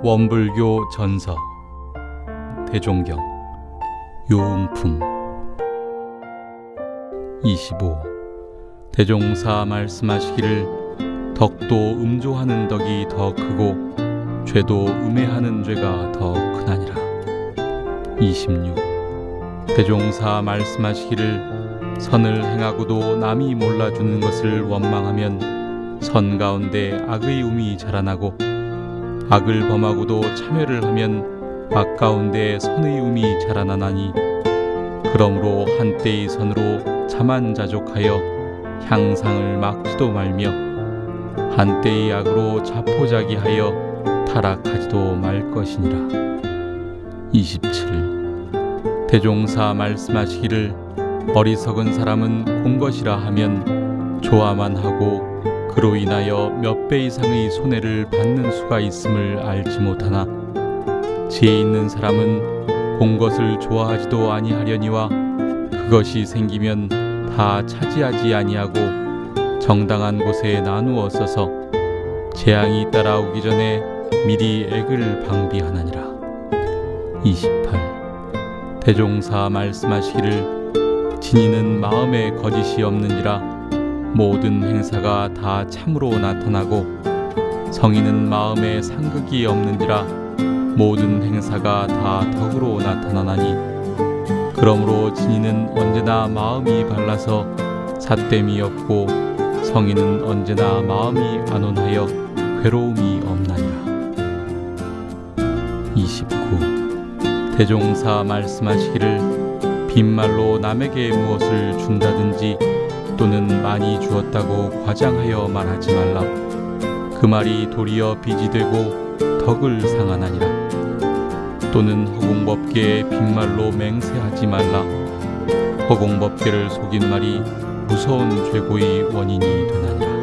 원불교 전서 대종경 요음품. 25 대종사 말씀하시기를 덕도 음조하는 덕이 더 크고 죄도 음해하는 죄가 더 크나니라. 26 대종사 말씀하시기를 선을 행하고도 남이 몰라주는 것을 원망하면 선 가운데 악의 um이 자라나고 악을 범하고도 참회를 하면 악 가운데 선의 um이 자라나나니 그러므로 한때의 선으로 자만 자족하여 향상을 막지도 말며 한때의 악으로 자포자기하여 타락하지도 말 것이니라. 27 대종사 말씀하시기를 어리석은 사람은 공것이라 하면 좋아만 하고 그로 인하여 몇 배 이상의 손해를 받는 수가 있음을 알지 못하나 지혜 있는 사람은 공 것을 좋아하지도 아니하려니와 그것이 생기면 다 차지하지 아니하고 정당한 곳에 나누어 써서 재앙이 따라오기 전에 미리 액을 방비하나니라. 28 대종사 말씀하시기를 진이는 마음에 거짓이 없는지라 모든 행사가 다 참으로 나타나고 성인은 마음에 상극이 없는지라 모든 행사가 다 덕으로 나타나나니 그러므로 진이는 언제나 마음이 발라서 삿됨이 없고 성인은 언제나 마음이 안온하여 괴로움이 없나니라 29 대종사 말씀하시기를 빈말로 남에게 무엇을 준다든지 또는 많이 주었다고 과장하여 말하지 말라. 그 말이 도리어 빚이 되고 덕을 상하나니라. 또는 허공법계에 빈말로 맹세하지 말라. 허공법계를 속인 말이 무서운 죄고의 원인이 되나니라.